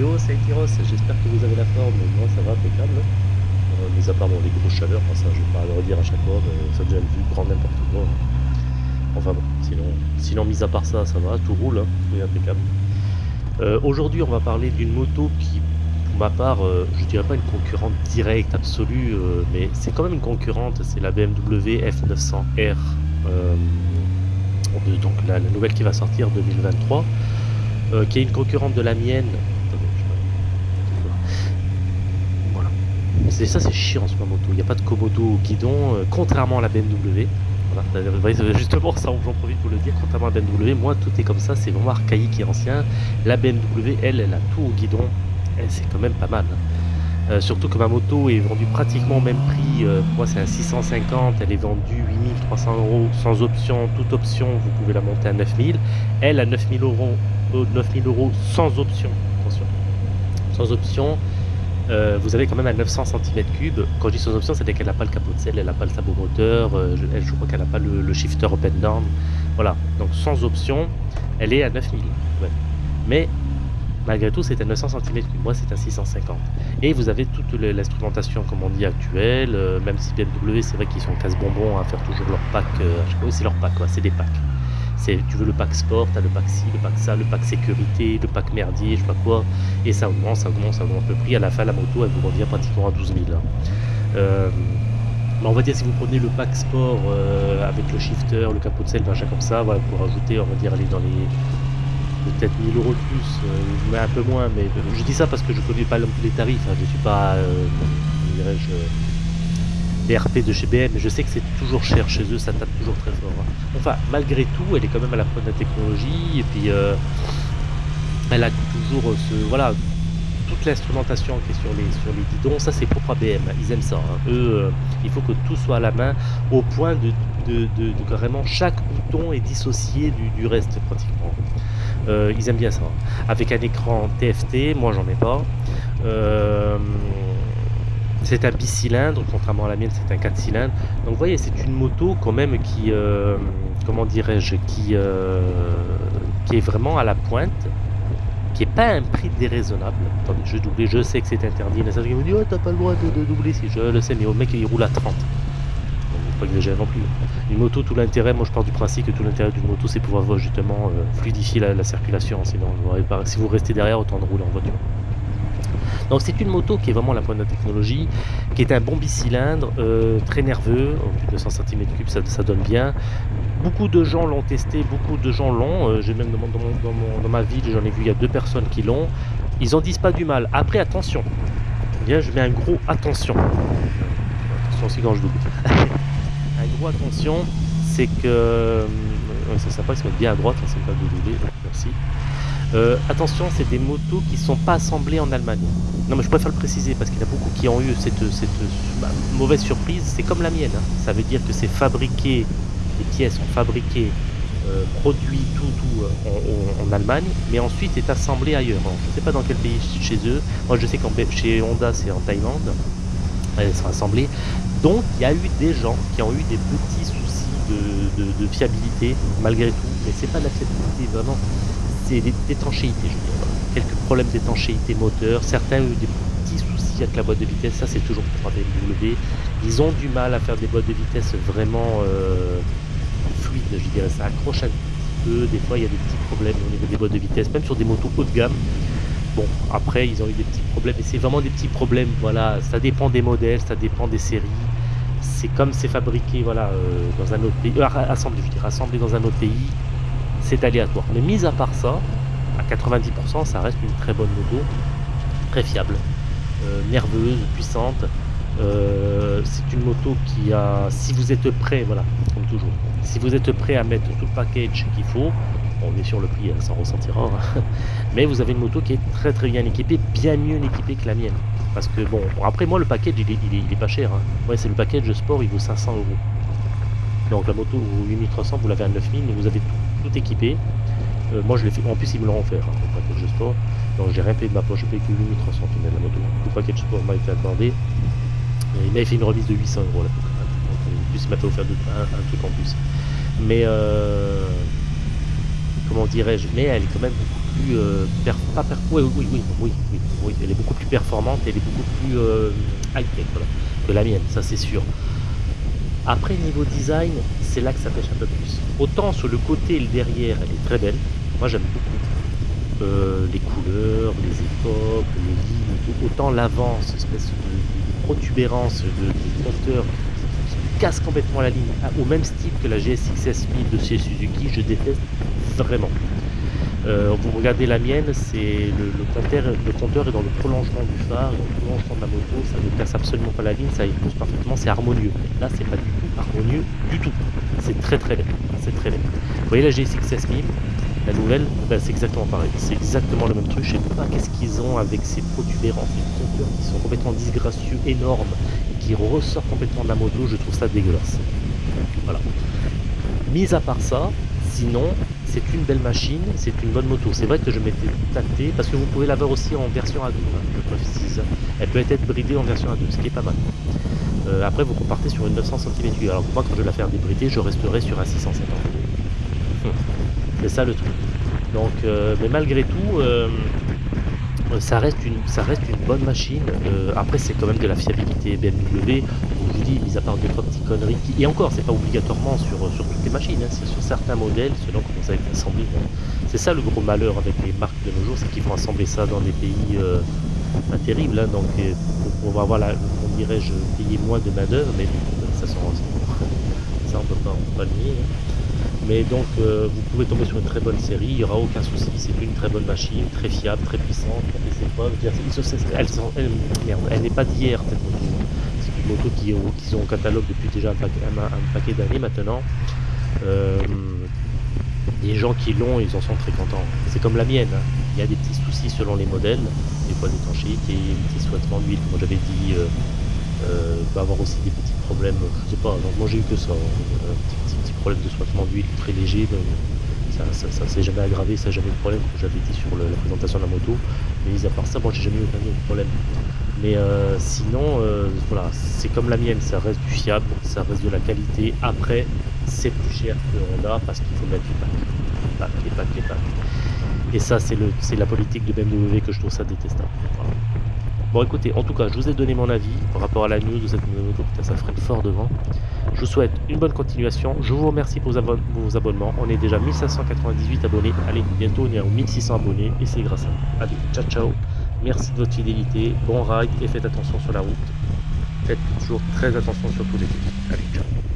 Yo, c'est j'espère que vous avez la forme, moi ça va, impeccable. Euh, mis à part bon, les grosses chaleurs, ça je vais pas le redire à chaque fois, mais ça déjà vu grand n'importe quoi. Enfin bon, sinon, sinon mis à part ça, ça va, tout roule, hein, tout est impeccable. Euh, Aujourd'hui on va parler d'une moto qui, pour ma part, euh, je dirais pas une concurrente directe, absolue, euh, mais c'est quand même une concurrente, c'est la BMW F900R. euh, donc la, la nouvelle qui va sortir 2023, euh, qui est une concurrente de la mienne. Attendez, je- Voilà. C'est ça, c'est chiant sur ma moto. Il n'y a pas de Komodo au guidon, euh, contrairement à la BMW. Voilà. Justement, ça, j'en profite pour le dire. Contrairement à la BMW, moi, tout est comme ça. C'est vraiment archaïque et ancien. La BMW, elle, elle a tout au guidon. C'est quand même pas mal. Euh, surtout que ma moto est vendue pratiquement au même prix. Euh, moi, c'est un 650. Elle est vendue 8300 euros sans option. Toute option, vous pouvez la monter à 9000. Elle, à 9000 euros, euh, 9000 euros sans option. Attention. Sans option. Euh, vous avez quand même à 900 cm3. Quand je dis sans option, c'est-à-dire qu'elle n'a pas le capot de selle, elle n'a pas le sabot moteur, euh, je, crois qu'elle n'a pas le, shifter and down. Voilà, donc sans option, elle est à 9000. ouais. Mais malgré tout, c'est à 900 cm3. Moi, c'est à 650. Et vous avez toute l'instrumentation, comme on dit, actuelle. euh, même si BMW, c'est vrai qu'ils sont casse-bonbons à faire toujours leur pack. fois, c'est leur pack, c'est des packs. Tu veux le pack sport, t'as le pack ci, le pack ça, le pack sécurité, le pack merdier, je sais pas quoi. Et ça augmente, ça augmente, ça augmente le prix. À la fin, la moto, elle vous revient pratiquement à 12 000. hein. Euh, mais on va dire si vous prenez le pack sport euh, avec le shifter, le capot de selle, machin comme ça, voilà, pour rajouter, on va dire, aller dans les peut-être 1000 euros de plus, euh, mais un peu moins. Mais euh, je dis ça parce que je connais pas les tarifs. hein, je suis pas, dirais-je, euh, les RP de chez BM, je sais que c'est toujours cher chez eux, ça tape toujours très fort. hein. Enfin, malgré tout, elle est quand même à la pointe de la technologie et puis euh, elle a toujours euh, ce voilà toute l'instrumentation qui est sur les sur les guidons, ça c'est propre à BM, hein, ils aiment ça. hein. Eux, euh, il faut que tout soit à la main au point de, de, carrément chaque bouton est dissocié du, reste pratiquement. Ils aiment bien ça. Avec un écran TFT, moi j'en ai pas. C'est un bicylindre, contrairement à la mienne, c'est un 4 cylindres. Donc vous voyez, c'est une moto quand même qui, euh, comment dirais-je, qui, euh, qui est vraiment à la pointe, qui est pas un prix déraisonnable. Attendez, je double, je sais que c'est interdit. Il y en a certains qui me disent, oh, t'as pas le droit de, doubler, si je le sais, mais au mec il roule à 30. Donc, pas exagérer non plus. Une moto, tout l'intérêt, moi je pars du principe que tout l'intérêt d'une moto, c'est pouvoir justement euh, fluidifier la, la circulation. Sinon, si vous restez derrière, autant de rouler en voiture. Donc c'est une moto qui est vraiment la pointe de la technologie, qui est un bon bicylindre, euh, très nerveux, au plus de 100 cm3 ça, donne bien. Beaucoup de gens l'ont testé, beaucoup de gens l'ont, euh, j'ai même dans, dans ma ville, j'en ai vu il y a deux personnes qui l'ont, ils en disent pas du mal. Après attention, Bien, je mets un gros attention. Attention aussi quand je double. un gros attention, c'est que... euh, ouais, c'est sympa, ils se mettent bien à droite, hein, c'est pas de merci. Euh, attention, c'est des motos qui sont pas assemblées en Allemagne. Non, mais je préfère le préciser parce qu'il y en a beaucoup qui ont eu cette, bah, mauvaise surprise. C'est comme la mienne. hein. Ça veut dire que c'est fabriqué, les pièces sont fabriquées, euh, produit tout, tout euh, en, Allemagne, mais ensuite est assemblé ailleurs. Je ne sais pas dans quel pays chez eux. Moi, je sais qu'en chez Honda, c'est en Thaïlande. Elles sont assemblées. Donc, il y a eu des gens qui ont eu des petits soucis de, fiabilité, malgré tout. Mais c'est pas de la fiabilité, vraiment d'étanchéité, je veux dire. Quelques problèmes d'étanchéité moteur. Certains ont eu des petits soucis avec la boîte de vitesse. Ça, c'est toujours pour BMW. Ils ont du mal à faire des boîtes de vitesse vraiment euh, fluides, je dirais. Ça accroche un petit peu. Des fois, il y a des petits problèmes au niveau des boîtes de vitesse, même sur des motos haut de gamme. Bon, après, ils ont eu des petits problèmes. Et c'est vraiment des petits problèmes. Voilà, ça dépend des modèles, ça dépend des séries. C'est comme c'est fabriqué, voilà, euh, dans un autre pays. euh, assemblé, assemblé dans un autre pays c'est aléatoire. Mais mis à part ça, à 90%, ça reste une très bonne moto, très fiable, euh, nerveuse, puissante. Euh, c'est une moto qui a, si vous êtes prêt, voilà, comme toujours, si vous êtes prêt à mettre tout le package qu'il faut, on est sur le prix, elle s'en ressentira, hein. mais vous avez une moto qui est très très bien équipée, bien mieux équipée que la mienne. Parce que bon, après moi le package il est, pas cher. Hein. Ouais, c'est le package sport, il vaut 500 euros. Donc la moto vaut 8300, vous l'avez à 9000, mais vous avez tout, tout équipé. Euh, moi je l'ai fait, en plus ils me l'ont offert, hein, sport. Donc j'ai rien payé de ma poche, j'ai payé que 8300 finalement la moto. Le package sport m'a été accordé. Il m'avait fait une remise de 800 euros là. Donc, en plus il m'a fait offert un, truc en plus. Mais euh, comment dirais-je, mais elle est quand même beaucoup plus, euh, pas oui, oui, oui, oui, elle est beaucoup plus performante, elle est beaucoup plus high-tech que la mienne, ça c'est sûr. Après, niveau design, c'est là que ça pêche un peu plus. Autant sur le côté et le derrière, elle est très belle. Moi, j'aime beaucoup. Euh, les couleurs, les époques, les lignes, autant l'avant, cette espèce de, protubérance de, compteur qui, qui casse complètement la ligne, ah, au même style que la GSX-S 1000 de chez Suzuki, je déteste vraiment. Euh, vous regardez la mienne, c'est le, le, compteur, le compteur est dans le prolongement du phare, dans le prolongement de la moto, ça ne casse absolument pas la ligne, ça épouse parfaitement, c'est harmonieux. Là, c'est pas du tout harmonieux du tout. C'est très très laid. C'est très laid. Vous voyez la GSX 1000, la nouvelle, ben, c'est exactement pareil. C'est exactement le même truc. Je sais pas qu'est-ce qu'ils ont avec ces protubérances, ces compteurs qui sont complètement disgracieux, énormes, et qui ressortent complètement de la moto. Je trouve ça dégueulasse. Voilà. Mis à part ça, sinon, c'est une belle machine, c'est une bonne moto. C'est vrai que je m'étais tâté, parce que vous pouvez l'avoir aussi en version A2, hein, je précise. Elle peut être bridée en version A2, ce qui est pas mal. Euh, après, vous repartez sur une 900 cm3. Alors moi, quand je vais la faire débrider, je resterai sur un 650. c'est ça le truc. Donc, euh, mais malgré tout, euh, ça, reste une, ça reste une bonne machine. Après, c'est quand même de la fiabilité BMW. Je dis, mis à part deux petites conneries. Et encore, c'est pas obligatoirement sur, toutes les machines. Hein, c'est sur certains modèles, selon comment ça a été assemblé. Bon. C'est ça le gros malheur avec les marques de nos jours, c'est qu'ils font assembler ça dans des pays euh, pas terribles. Hein, donc, pour, pour avoir la, on dirais-je, payer moins de main-d'œuvre, mais ça, ça, ça, on peut pas, on peut pas le nier. Hein. Mais donc, euh, vous pouvez tomber sur une très bonne série, il n'y aura aucun souci. C'est une très bonne machine, très fiable, très puissante. Elle, n'est pas d'hier, cette. C'est une moto qu'ils ont, qu ont au catalogue depuis déjà un, paquet, d'années maintenant. Euh, les gens qui l'ont, ils en sont très contents. C'est comme la mienne. Hein. Il y a des petits soucis selon les modèles, des fois d'étanchéité, des petits sointements d'huile, comme j'avais dit. Euh, euh, peut avoir aussi des petits problèmes, je sais pas, donc moi j'ai eu que ça, un petit, problème de sointement d'huile très léger, ça, ça, ça s'est jamais aggravé, ça n'a jamais eu de problème, comme j'avais dit sur la présentation de la moto, mais mis à part ça, moi j'ai jamais eu autre problème. Mais euh, sinon, euh, voilà, c'est comme la mienne, ça reste du fiable, ça reste de la qualité. Après, c'est plus cher que Honda parce qu'il faut mettre les packs, les packs, les packs, les packs. Et ça, c'est la politique de BMW que je trouve ça détestable. Bon écoutez, en tout cas, je vous ai donné mon avis par rapport à la news de cette moto, putain ça freine fort devant. Je vous souhaite une bonne continuation, je vous remercie pour vos, vos abonnements, on est déjà 1598 abonnés, allez, bientôt on est à 1600 abonnés et c'est grâce à vous. Allez, ciao ciao, merci de votre fidélité, bon ride et faites attention sur la route, faites toujours très attention sur tous les trucs. Allez, ciao